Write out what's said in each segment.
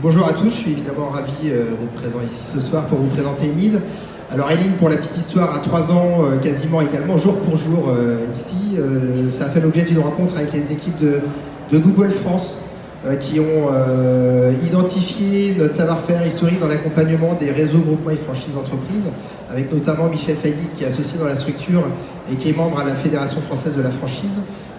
Bonjour à tous, je suis évidemment ravi euh, d'être présent ici ce soir pour vous présenter Enid. Alors Enid, pour la petite histoire, a trois ans euh, quasiment également, jour pour jour euh, ici. ça a fait l'objet d'une rencontre avec les équipes de, Google France qui ont identifié notre savoir-faire historique dans l'accompagnement des réseaux, groupements et franchises d'entreprise, avec notamment Michel Failly qui est associé dans la structure et qui est membre à la Fédération française de la franchise.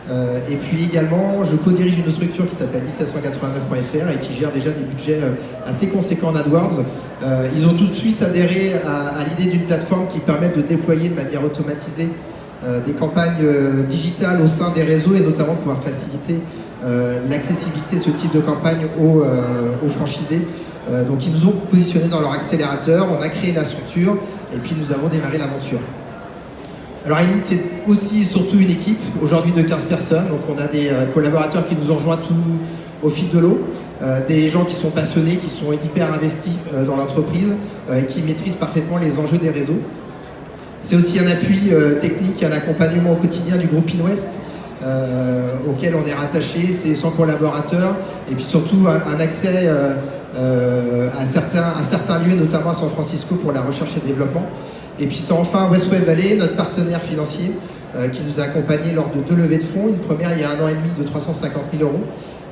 Euh, et puis également, je co-dirige une structure qui s'appelle 1789.fr et qui gère déjà des budgets euh, assez conséquents en AdWords. Euh, ils ont tout de suite adhéré à, l'idée d'une plateforme qui permet de déployer de manière automatisée des campagnes digitales au sein des réseaux et notamment pouvoir faciliter l'accessibilité de ce type de campagne aux, aux franchisés. donc ils nous ont positionnés dans leur accélérateur, on a créé la structure et puis nous avons démarré l'aventure. Alors Elite, c'est aussi et surtout une équipe, aujourd'hui de 15 personnes, donc on a des euh, collaborateurs qui nous ont rejoints tout au fil de l'eau, euh, des gens qui sont passionnés, qui sont hyper investis euh, dans l'entreprise et qui maîtrisent parfaitement les enjeux des réseaux. C'est aussi un appui technique, un accompagnement au quotidien du groupe InWest, auquel on est rattaché, c'est 100 collaborateurs, et puis surtout un, accès à, certains, à certains lieux, notamment à San Francisco pour la recherche et le développement. Et puis c'est enfin Westway Valley, notre partenaire financier, euh, qui nous a accompagnés lors de deux levées de fonds. Une première il y a un an et demi de 350 000 euros.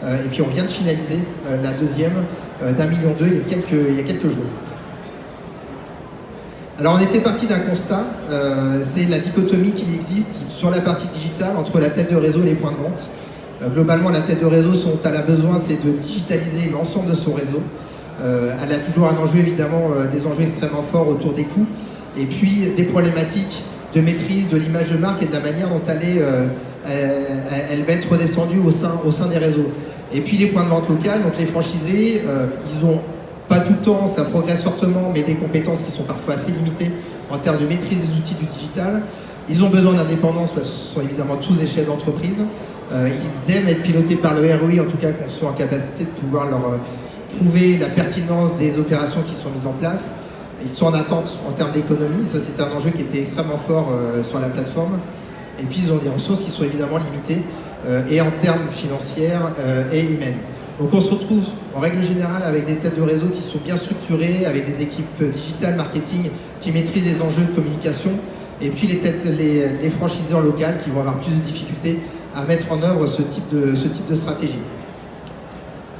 Euh, et puis on vient de finaliser euh, la deuxième d'un million deux il, y a quelques, il y a quelques jours. Alors on était parti d'un constat, c'est la dichotomie qui existe sur la partie digitale entre la tête de réseau et les points de vente. Globalement, la tête de réseau, son elle a besoin, c'est de digitaliser l'ensemble de son réseau. elle a toujours un enjeu, évidemment, des enjeux extrêmement forts autour des coûts et puis des problématiques de maîtrise de l'image de marque et de la manière dont elle, euh, va être redescendue au sein, des réseaux. Et puis les points de vente locales, donc les franchisés, euh, ils ont pas tout le temps, ça progresse fortement, mais des compétences qui sont parfois assez limitées en termes de maîtrise des outils du digital. Ils ont besoin d'indépendance parce que ce sont évidemment tous des chefs d'entreprise. Euh, ils aiment être pilotés par le ROI, en tout cas qu'on soit en capacité de pouvoir leur prouver la pertinence des opérations qui sont mises en place. Ils sont en attente en termes d'économie, ça c'était un enjeu qui était extrêmement fort euh, sur la plateforme. Et puis ils ont des ressources qui sont évidemment limitées, euh, et en termes financiers euh, et humaines. Donc on se retrouve en règle générale avec des têtes de réseau qui sont bien structurées, avec des équipes digitales, marketing, qui maîtrisent les enjeux de communication, et puis les, têtes, les, franchiseurs locales qui vont avoir plus de difficultés à mettre en œuvre ce type de, ce type de stratégie.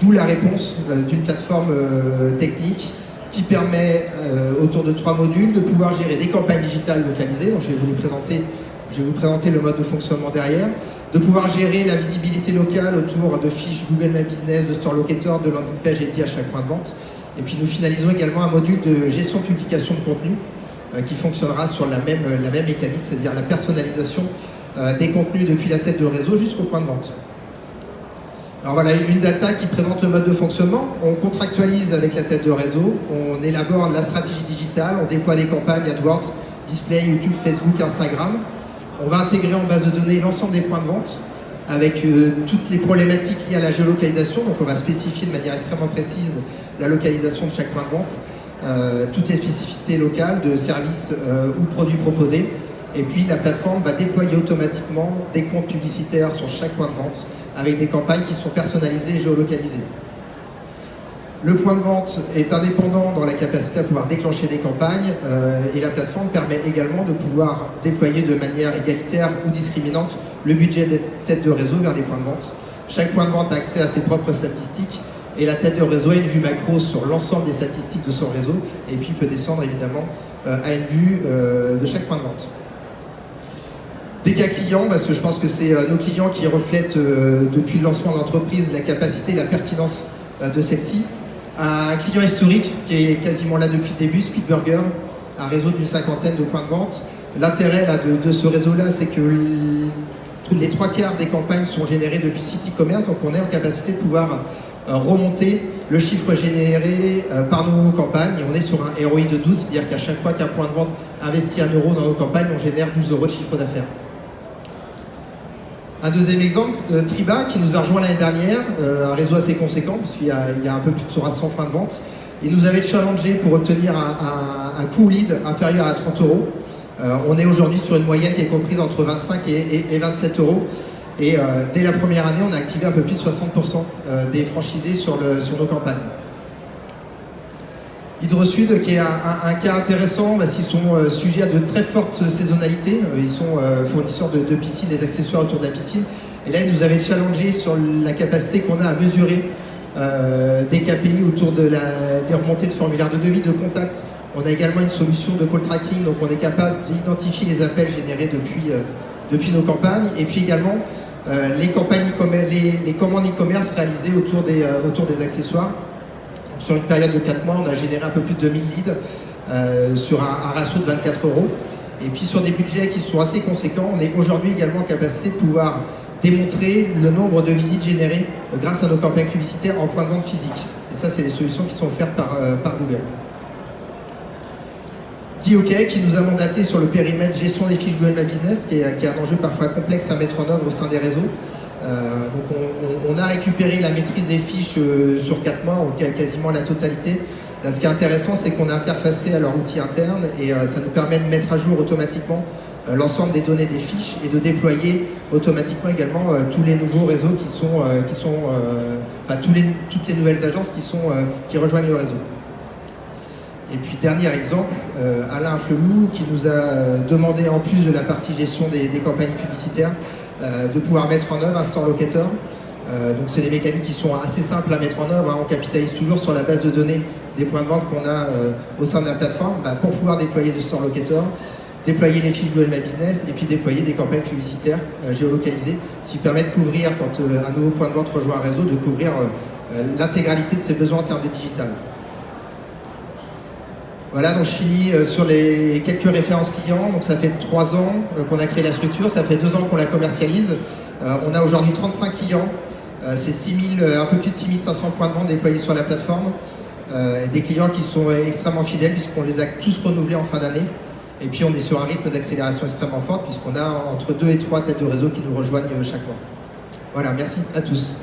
D'où la réponse d'une plateforme technique qui permet, euh, autour de trois modules, de pouvoir gérer des campagnes digitales localisées, donc je vais vous présenter, je vais vous présenter le mode de fonctionnement derrière, de pouvoir gérer la visibilité locale autour de fiches Google My Business, de Store Locator, de landing page dédié à chaque point de vente. Et puis nous finalisons également un module de gestion de publication de contenu euh, qui fonctionnera sur la même, la même mécanique, c'est-à-dire la personnalisation euh, des contenus depuis la tête de réseau jusqu'au point de vente. Alors voilà, une data qui présente le mode de fonctionnement. On contractualise avec la tête de réseau, on élabore la stratégie digitale, on déploie des campagnes AdWords, display, YouTube, Facebook, Instagram. On va intégrer en base de données l'ensemble des points de vente avec euh, toutes les problématiques liées à la géolocalisation. Donc on va spécifier de manière extrêmement précise la localisation de chaque point de vente, euh, toutes les spécificités locales de services ou produits proposés. Et puis la plateforme va déployer automatiquement des comptes publicitaires sur chaque point de vente avec des campagnes qui sont personnalisées et géolocalisées. Le point de vente est indépendant dans la capacité à pouvoir déclencher des campagnes euh, et la plateforme permet également de pouvoir déployer de manière égalitaire ou discriminante le budget des têtes de réseau vers les points de vente. Chaque point de vente a accès à ses propres statistiques et la tête de réseau a une vue macro sur l'ensemble des statistiques de son réseau et puis peut descendre évidemment euh, à une vue euh, de chaque point de vente. Cas clients, parce que je pense que c'est euh, nos clients qui reflètent euh, depuis le lancement de l'entreprise la capacité la pertinence euh, de celle-ci. Un client historique qui est quasiment là depuis le début, Speedburger, un réseau d'une cinquantaine de points de vente. L'intérêt de, ce réseau-là, c'est que les trois quarts des campagnes sont générées depuis site e-commerce, donc on est en capacité de pouvoir remonter le chiffre généré par nos campagnes et on est sur un ROI de 12, c'est-à-dire qu'à chaque fois qu'un point de vente investit un euro dans nos campagnes, on génère 12 euros de chiffre d'affaires. Un deuxième exemple, euh, Triba, qui nous a rejoint l'année dernière, euh, un réseau assez conséquent, puisqu'il y, a un peu plus de 300 points de vente. Il nous avait challengé pour obtenir un, coût lead inférieur à 30 euros. Euh, on est aujourd'hui sur une moyenne qui est comprise entre 25 et, 27 euros. Et dès la première année, on a activé un peu plus de 60% des franchisés sur, nos campagnes. HydroSud, qui est un, cas intéressant parce qu'ils sont sujets à de très fortes saisonnalités. Ils sont fournisseurs de, piscines et d'accessoires autour de la piscine. Et là, ils nous avaient challengé sur la capacité qu'on a à mesurer des KPI autour de des remontées de formulaires de devis, de contact. On a également une solution de call tracking, donc on est capable d'identifier les appels générés depuis, nos campagnes. Et puis également, euh, les, commandes e-commerce réalisées euh, autour des accessoires. Sur une période de 4 mois, on a généré un peu plus de 2000 leads euh, sur un, ratio de 24 euros. Et puis sur des budgets qui sont assez conséquents, on est aujourd'hui également en capacité de pouvoir démontrer le nombre de visites générées grâce à nos campagnes publicitaires en point de vente physique. Et ça, c'est des solutions qui sont offertes par, par Google. Qui nous a mandaté sur le périmètre gestion des fiches Google My Business, qui est, un enjeu parfois complexe à mettre en œuvre au sein des réseaux. Euh, donc on, a récupéré la maîtrise des fiches euh, sur 4 mois, quasiment la totalité. ce qui est intéressant, c'est qu'on a interfacé à leur outil interne et euh, ça nous permet de mettre à jour automatiquement l'ensemble des données des fiches et de déployer automatiquement également tous les nouveaux réseaux qui sont, qui enfin, toutes les nouvelles agences qui, rejoignent le réseau. Et puis dernier exemple, Alain Flelou qui nous a demandé en plus de la partie gestion des, campagnes publicitaires de pouvoir mettre en œuvre un store locator. donc c'est des mécaniques qui sont assez simples à mettre en œuvre. Hein. On capitalise toujours sur la base de données des points de vente qu'on a au sein de la plateforme bah, pour pouvoir déployer du store locator, déployer les fiches Google My Business et puis déployer des campagnes publicitaires géolocalisées, ce qui permet de couvrir, quand un nouveau point de vente rejoint un réseau, de couvrir l'intégralité de ses besoins en termes de digital. Voilà, donc je finis euh, sur les quelques références clients. Donc ça fait trois ans euh, qu'on a créé la structure, ça fait deux ans qu'on la commercialise. Euh, on a aujourd'hui 35 clients, c'est un peu plus de 6500 points de vente déployés sur la plateforme. des clients qui sont extrêmement fidèles puisqu'on les a tous renouvelés en fin d'année. Et puis on est sur un rythme d'accélération extrêmement fort puisqu'on a entre deux et trois têtes de réseau qui nous rejoignent chaque mois. Voilà, merci à tous.